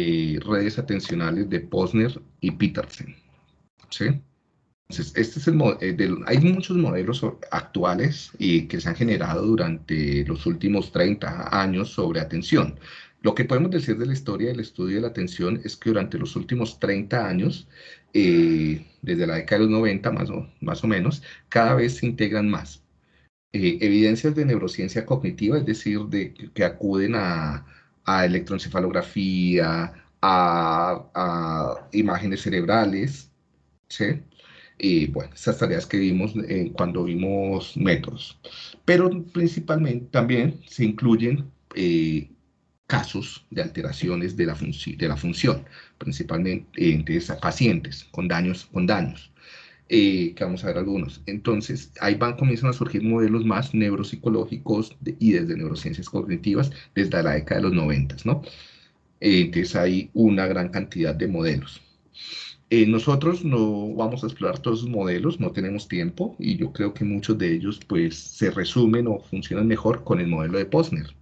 eh, redes atencionales de Posner y Petersen. ¿sí? Entonces, este es el eh, hay muchos modelos actuales y que se han generado durante los últimos 30 años sobre atención. Lo que podemos decir de la historia del estudio de la atención es que durante los últimos 30 años, eh, desde la década de los 90 más o, más o menos, cada vez se integran más eh, evidencias de neurociencia cognitiva, es decir, de, que acuden a, a electroencefalografía, a, imágenes cerebrales, ¿sí? Y bueno, esas tareas que vimos eh, cuando vimos métodos. Pero principalmente también se incluyen casos de alteraciones de la, de la función, principalmente entre pacientes con daños, con daños. Eh, que vamos a ver algunos. Entonces, ahí van, comienzan a surgir modelos más neuropsicológicos y desde neurociencias cognitivas desde la década de los 90, ¿no? Eh, entonces, hay una gran cantidad de modelos. Eh, nosotros no vamos a explorar todos esos modelos, no tenemos tiempo y yo creo que muchos de ellos pues se resumen o funcionan mejor con el modelo de Posner.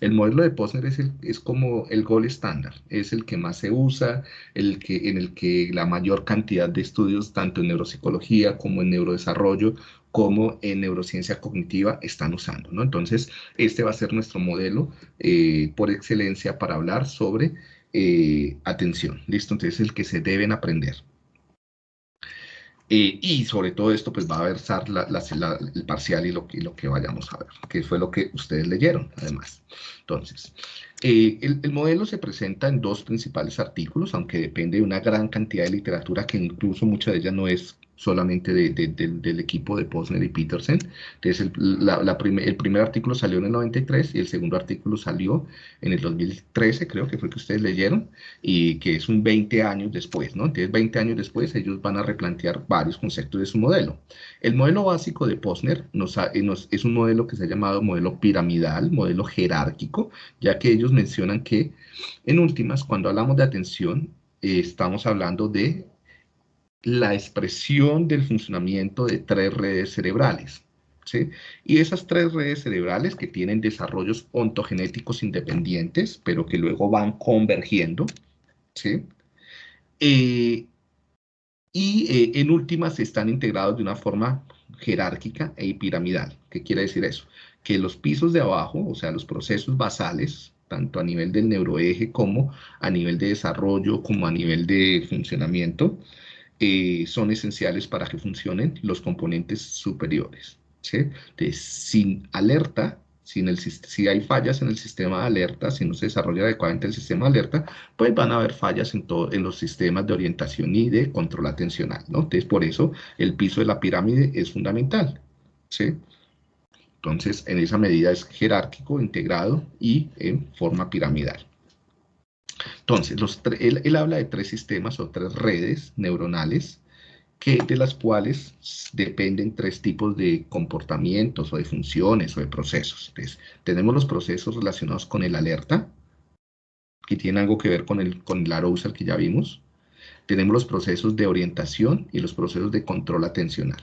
El modelo de Posner es, es como el gol estándar, es el que más se usa, el que, en el que la mayor cantidad de estudios, tanto en neuropsicología como en neurodesarrollo, como en neurociencia cognitiva, están usando. ¿no? Entonces, este va a ser nuestro modelo eh, por excelencia para hablar sobre eh, atención. ¿Listo? Entonces, el que se deben aprender. Eh, y sobre todo esto, pues va a versar la, el parcial y lo, que, vayamos a ver, que fue lo que ustedes leyeron, además. Entonces, eh, el, el, modelo se presenta en dos principales artículos, aunque depende de una gran cantidad de literatura que incluso mucha de ella no es solamente del equipo de Posner y Petersen. Entonces, el, el primer artículo salió en el 93 y el segundo artículo salió en el 2013, creo que fue que ustedes leyeron, y que es un 20 años después, ¿no? Entonces, 20 años después, ellos van a replantear varios conceptos de su modelo. El modelo básico de Posner eh, nos, es un modelo que se ha llamado modelo piramidal, modelo jerárquico, ya que ellos mencionan que, en últimas, cuando hablamos de atención, eh, estamos hablando de la expresión del funcionamiento de tres redes cerebrales. ¿sí? Y esas tres redes cerebrales que tienen desarrollos ontogenéticos independientes, pero que luego van convergiendo, ¿sí? Eh, y eh, en últimas están integrados de una forma jerárquica e piramidal. ¿Qué quiere decir eso? Que los pisos de abajo, o sea, los procesos basales, tanto a nivel del neuroeje como a nivel de desarrollo, como a nivel de funcionamiento, eh, son esenciales para que funcionen los componentes superiores. ¿sí? sin alerta, sin el, si hay fallas en el sistema de alerta, si no se desarrolla adecuadamente el sistema de alerta, pues van a haber fallas en, todo, en los sistemas de orientación y de control atencional. ¿no? Entonces, por eso el piso de la pirámide es fundamental. ¿sí? Entonces, en esa medida es jerárquico, integrado y en forma piramidal. Entonces, él, habla de tres sistemas o tres redes neuronales que, de las cuales dependen tres tipos de comportamientos o de funciones o de procesos. Entonces, tenemos los procesos relacionados con el alerta, que tiene algo que ver con el, con el arousal que ya vimos. Tenemos los procesos de orientación y los procesos de control atencional.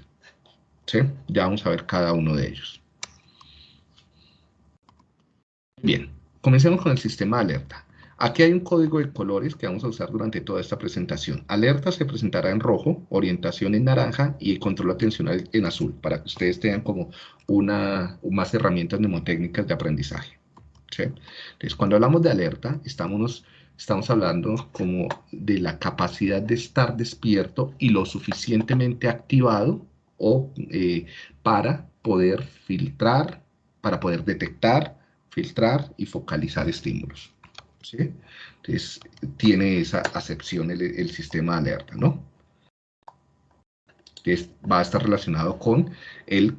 ¿Sí? Ya vamos a ver cada uno de ellos. Bien, comencemos con el sistema de alerta. Aquí hay un código de colores que vamos a usar durante toda esta presentación. Alerta se presentará en rojo, orientación en naranja y control atencional en azul, para que ustedes tengan como una, más herramientas mnemotécnicas de aprendizaje. Entonces, cuando hablamos de alerta, estamos, hablando como de la capacidad de estar despierto y lo suficientemente activado o, eh, para poder filtrar, para poder detectar, filtrar y focalizar estímulos. Entonces, tiene esa acepción el, sistema de alerta, ¿no? Va a estar relacionado con el,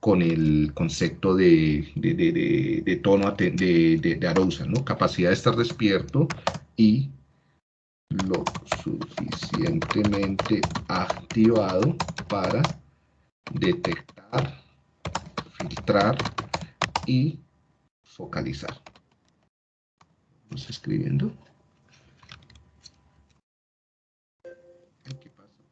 con el concepto de, de, tono de, de arousal, ¿no? Capacidad de estar despierto y lo suficientemente activado para detectar, filtrar y focalizar escribiendo. ¿Qué pasa?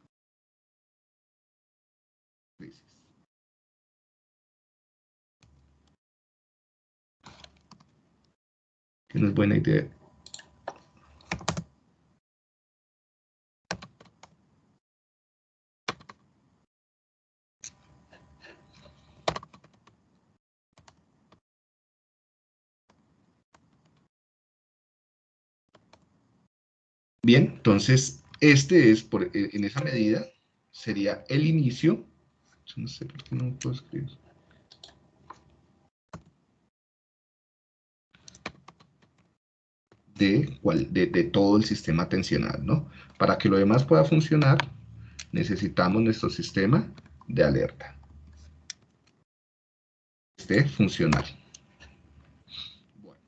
Que no es buena idea Bien, entonces, este es, por, eh, en esa medida, sería el inicio. No sé por qué no puedo escribir. De, de, de, todo el sistema atencional, ¿no? Para que lo demás pueda funcionar, necesitamos nuestro sistema de alerta. Este funcional. Bueno.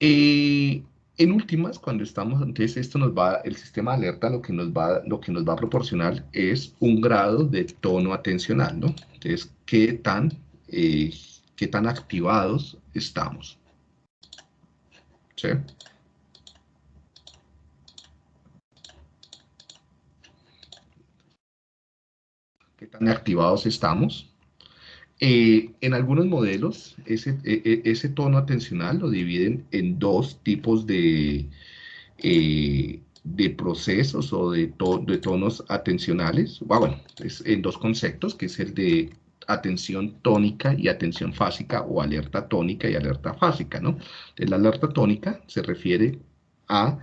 Eh, en últimas, cuando estamos, entonces esto nos va, el sistema de alerta lo que nos va, lo que nos va a proporcionar es un grado de tono atencional, ¿no? Entonces, ¿qué tan, eh, qué tan activados estamos? ¿Qué tan activados estamos? Eh, en algunos modelos, ese, e, e, ese, tono atencional lo dividen en dos tipos de, eh, procesos o de, de tonos atencionales. Ah, bueno, es en dos conceptos, que es el de atención tónica y atención fásica o alerta tónica y alerta fásica, ¿no? la alerta tónica se refiere a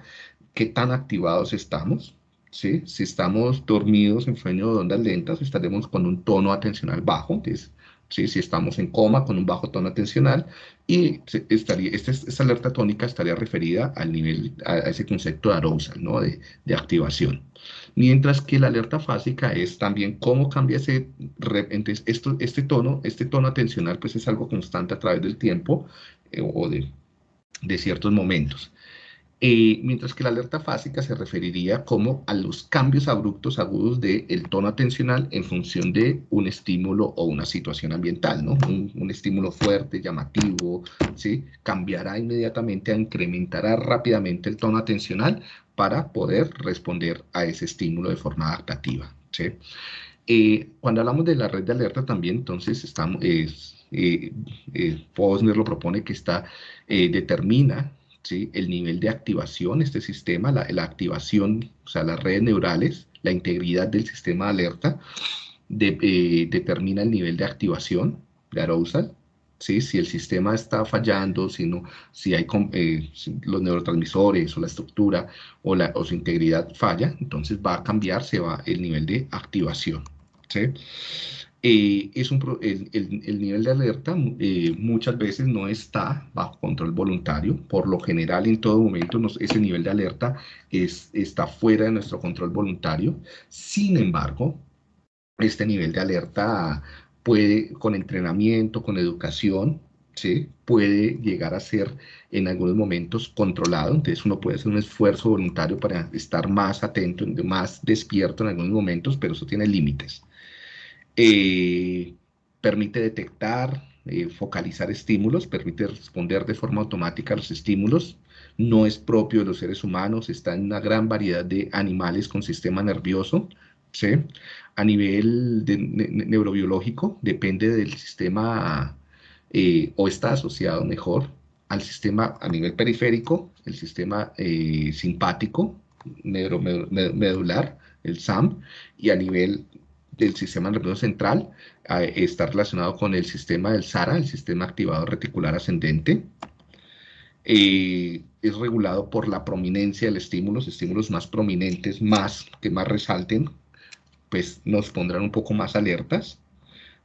qué tan activados estamos, ¿sí? Si estamos dormidos en sueño de ondas lentas, estaremos con un tono atencional bajo, que es si estamos en coma con un bajo tono atencional y estaría, esta, esta, alerta tónica estaría referida al nivel, a, ese concepto de arousal, ¿no? de, de, activación. Mientras que la alerta fásica es también cómo cambia ese, entonces esto, este tono, este tono atencional pues es algo constante a través del tiempo eh, o de, de ciertos momentos. Eh, mientras que la alerta fásica se referiría como a los cambios abruptos agudos del tono atencional en función de un estímulo o una situación ambiental, ¿no? Un, estímulo fuerte, llamativo, ¿sí? Cambiará inmediatamente, incrementará rápidamente el tono atencional para poder responder a ese estímulo de forma adaptativa, ¿sí? Eh, cuando hablamos de la red de alerta también, entonces, estamos, eh, Posner lo propone que está, determina el nivel de activación, este sistema, la, activación, o sea, las redes neurales, la integridad del sistema de alerta, eh, determina el nivel de activación de arousal, ¿sí? si el sistema está fallando, si, no, si hay eh, los neurotransmisores o la estructura o, la, o su integridad falla, entonces va a cambiar, se va el nivel de activación. ¿sí? Eh, es un, el, nivel de alerta eh, muchas veces no está bajo control voluntario. Por lo general, en todo momento, ese nivel de alerta es, está fuera de nuestro control voluntario. Sin embargo, este nivel de alerta puede, con entrenamiento, con educación, ¿sí? puede llegar a ser en algunos momentos controlado. Entonces, uno puede hacer un esfuerzo voluntario para estar más atento, más despierto en algunos momentos, pero eso tiene límites. Eh, permite detectar, eh, focalizar estímulos, permite responder de forma automática a los estímulos, no es propio de los seres humanos, está en una gran variedad de animales con sistema nervioso, ¿sí? A nivel neurobiológico, depende del sistema, eh, o está asociado mejor, al sistema a nivel periférico, el sistema simpático, neuromedular, el SAM, y a nivel del sistema nervioso central está relacionado con el sistema del SARA, el sistema activado reticular ascendente. Eh, es regulado por la prominencia del estímulo, los estímulos más prominentes, más que más resalten, pues nos pondrán un poco más alertas.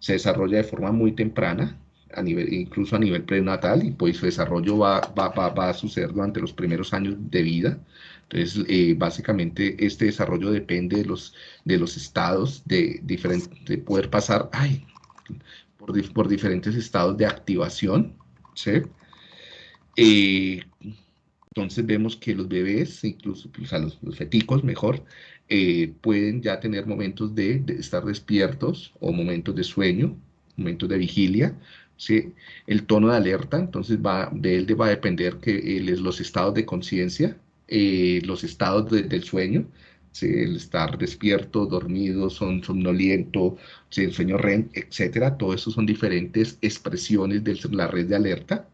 Se desarrolla de forma muy temprana, a nivel, incluso a nivel prenatal, y pues su desarrollo va, va, va, va a suceder durante los primeros años de vida. Entonces, eh, básicamente, este desarrollo depende de los, de los estados de, de poder pasar ay, por, por, diferentes estados de activación, ¿sí? Eh, entonces vemos que los bebés, incluso pues, los, feticos mejor, eh, pueden ya tener momentos de, de, estar despiertos o momentos de sueño, momentos de vigilia, ¿sí? El tono de alerta, entonces va, de él va a depender que, los estados de conciencia, eh, los estados del sueño, el estar despierto, dormido, son, somnoliento, el sueño REM, etcétera, todo eso son diferentes expresiones de la red de alerta.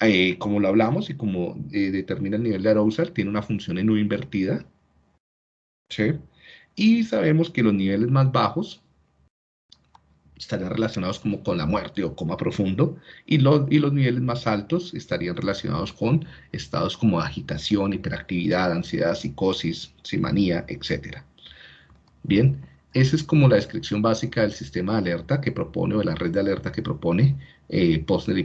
Eh, como lo hablamos y como eh, determina el nivel de arousal, tiene una función en U invertida. ¿sí? Y sabemos que los niveles más bajos estarían relacionados como con la muerte o coma profundo, y, los y los niveles más altos estarían relacionados con estados como agitación, hiperactividad, ansiedad, psicosis, simanía, etc. Bien, esa es como la descripción básica del sistema de alerta que propone, o de la red de alerta que propone eh, Posner